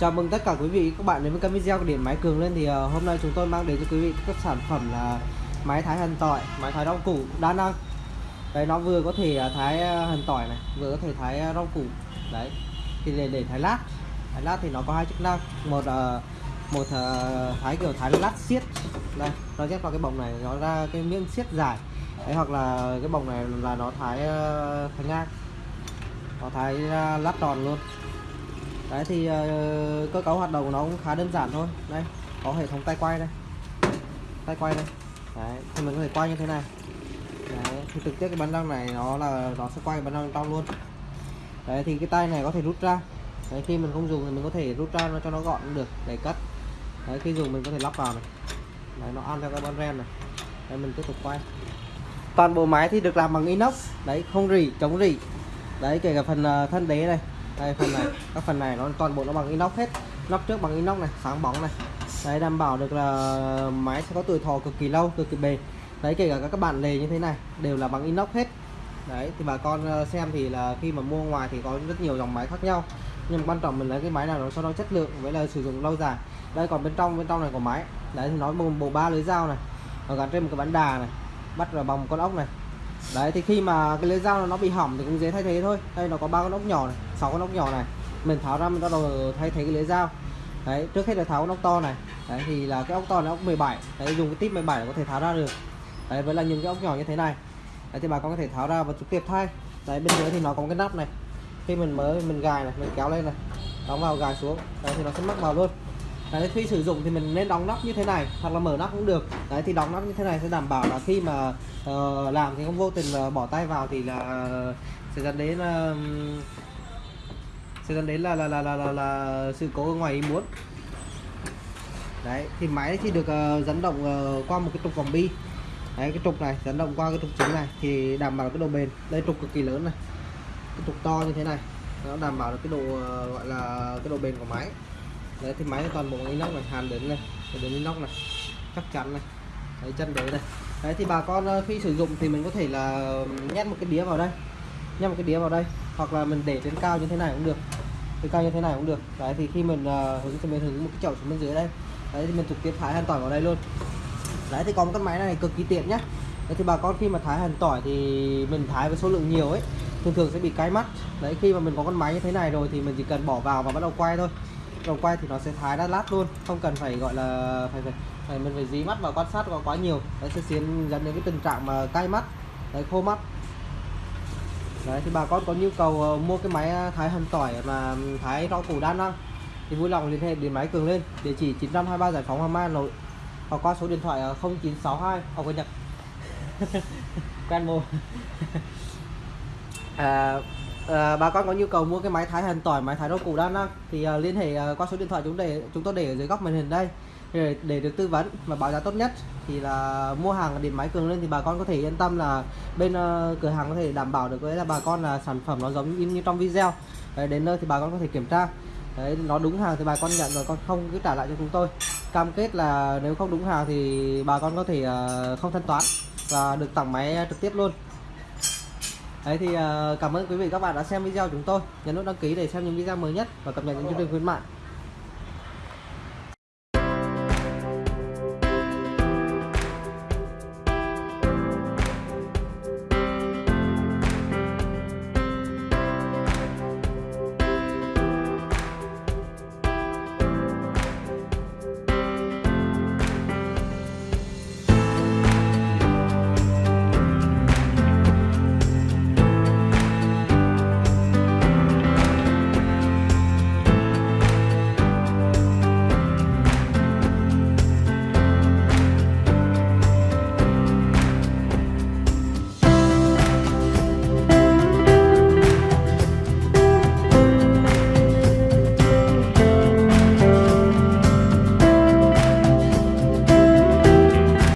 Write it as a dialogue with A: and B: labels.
A: Chào mừng tất cả quý vị các bạn đến với kênh video của điện máy cường lên thì uh, hôm nay chúng tôi mang đến cho quý vị các sản phẩm là máy thái hành tỏi, máy thái rau củ đa năng. Đấy nó vừa có thể ờ, thái ờ, hành tỏi này, vừa có thể thái rau củ. Đấy. Thì để để thái lát. Thái lát thì nó có hai chức năng. Một uh, một uh, thái kiểu thái lát xiết. Đây, nó ghép vào cái bồng này nó ra cái miếng xiết dài. Đấy hoặc là cái bồng này là nó thái uh, thái ngang. Nó thái uh, lát tròn luôn đấy thì uh, cơ cấu hoạt động của nó cũng khá đơn giản thôi. Đây có hệ thống tay quay đây. Tay quay đây. Đấy thì mình có thể quay như thế này. Đấy thì trực tiếp cái bánh răng này nó là nó sẽ quay bánh răng trong luôn. Đấy thì cái tay này có thể rút ra. Đấy khi mình không dùng thì mình có thể rút ra nó cho nó gọn được để cắt. Đấy khi dùng mình có thể lắp vào này. Đấy nó ăn theo cái bánh ren này. Đấy mình tiếp tục quay. Toàn bộ máy thì được làm bằng inox. Đấy không rỉ chống rỉ. Đấy kể cả phần ờ, thân đế này đây phần này các phần này nó toàn bộ nó bằng inox hết. Nóc trước bằng inox này sáng bóng này. Đấy đảm bảo được là máy sẽ có tuổi thọ cực kỳ lâu cực kỳ bền. Đấy kể cả các bạn lề như thế này đều là bằng inox hết. Đấy thì bà con ờ, xem thì là khi mà mua ngoài thì có rất nhiều dòng máy khác nhau. Nhưng quan trọng mình lấy cái máy nào nó cho nó chất lượng với là sử dụng lâu dài. Đây còn bên trong bên trong này của máy. Đấy thì nó bộ, bộ ba lưới dao này và gắn trên một cái bán đà này bắt vào bằng một con ốc này. Đấy thì khi mà cái lưới dao nó bị hỏng thì cũng dễ thay thế thôi. Đây nó có ba con ốc nhỏ này sáu con ốc nhỏ này. Mình tháo ra mình bắt đầu thay thế cái lưỡi dao. Đấy trước hết là tháo con ốc to này. Đấy thì là cái ốc to là ốc 17 đấy dùng cái tip 17 là có thể tháo ra được. Đấy với là những cái ốc nhỏ như thế này. Đấy thì bà con có thể tháo ra và trực tiếp thay. Đấy bên dưới thì nó có cái nắp này. Khi mình mới mình gài này mình kéo lên này đóng vào gài xuống. Đấy thì nó sẽ mắc vào luôn. Đấy khi sử dụng thì mình nên đóng nắp như thế này hoặc là mở nắp cũng được. Đấy thì đóng nắp như thế này sẽ đảm bảo là khi mà uh, làm thì không vô tình uh, bỏ tay vào thì là uh, sẽ dẫn đến uh, sẽ dẫn đến là là là là, là, là sự cố ngoài ý muốn. Đấy thì máy thì được uh, dẫn động uh, qua một cái trục vòng bi. Đấy cái trục này dẫn động qua cái trục chính này thì đảm bảo cái độ bền. Đây trục cực kỳ lớn này. Cái trục to như thế này nó đảm bảo được cái độ uh, gọi là cái độ bền của máy. Đấy thì máy toàn bộ inox này hàn đến này đến inox này chắc chắn này. Đấy chân đế này đấy thì bà con khi sử dụng thì mình có thể là nhét một cái đĩa vào đây. Nhét một cái đĩa vào đây hoặc là mình để trên cao như thế này cũng được cái cao như thế này cũng được. Đấy thì khi mình uh, hướng thì mình hướng một cái chậu xuống bên dưới đây. Đấy thì mình trực tiếp thái hành tỏi vào đây luôn. Đấy thì có một con máy này cực kỳ tiện nhá. Đấy thì bà con khi mà thái hành tỏi thì mình thái với số lượng nhiều ấy thường thường sẽ bị cái mắt. Đấy khi mà mình có con máy như thế này rồi thì mình chỉ cần bỏ vào và bắt đầu quay thôi. Đầu quay thì nó sẽ thái ra lát luôn không cần phải gọi là phải phải, phải mình phải dí mắt vào quan sát quá quá nhiều. Đấy sẽ khiến dẫn đến cái tình trạng mà cay mắt đấy khô mắt đấy thì bà con có nhu cầu ờ, mua cái máy ờ, thái hành tỏi mà thái rau củ đa năng thì vui lòng liên hệ điện máy cường lên địa chỉ 923 giải phóng Hoàng Mai Hà Nội hoặc qua số điện thoại 0962 hoặc nhật quen mồm à, à, bà con có nhu cầu mua cái máy thái hành tỏi máy thái rau củ đa năng thì à, liên hệ à, qua số điện thoại chúng để chúng tôi để ở dưới góc màn hình đây để, để được tư vấn và báo giá tốt nhất thì là mua hàng ở điện máy cường lên thì bà con có thể yên tâm là bên uh, cửa hàng có thể đảm bảo được với là bà con là sản phẩm nó giống như, như trong video. Đấy, đến nơi thì bà con có thể kiểm tra. Đấy nó đúng hàng thì bà con nhận rồi con không cứ trả lại cho chúng tôi. Cam kết là nếu không đúng hàng thì bà con có thể uh, không thanh toán và được tặng máy trực tiếp luôn. Đấy thì uh, cảm ơn quý vị các bạn đã xem video của chúng tôi. Nhấn nút đăng ký để xem những video mới nhất và cập nhật những chương trình khuyến mại.